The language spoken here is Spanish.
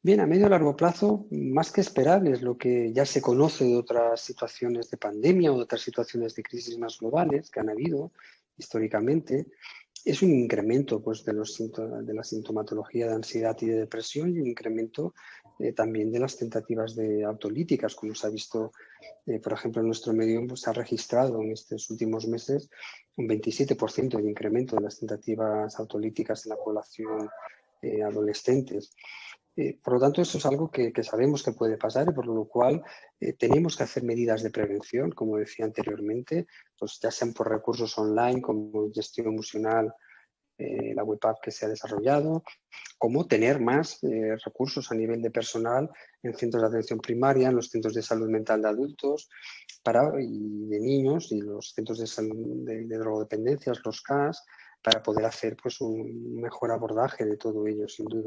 Bien, a medio y largo plazo, más que esperable, es lo que ya se conoce de otras situaciones de pandemia o de otras situaciones de crisis más globales que han habido históricamente, es un incremento pues, de, los, de la sintomatología de ansiedad y de depresión y un incremento eh, también de las tentativas de autolíticas, como se ha visto, eh, por ejemplo, en nuestro medio pues, se ha registrado en estos últimos meses un 27% de incremento de las tentativas autolíticas en la población eh, adolescentes. Por lo tanto, eso es algo que, sabemos que puede pasar y por lo cual tenemos que hacer medidas de prevención, como decía anteriormente, pues ya sean por recursos online como gestión emocional eh, la web app que se ha desarrollado, cómo tener más eh, recursos a nivel de personal en centros de atención primaria, en los centros de salud mental de adultos para, y de niños y los centros de, salud, de, drogodependencias, los CAS, para poder hacer pues, un mejor abordaje de todo ello, sin duda.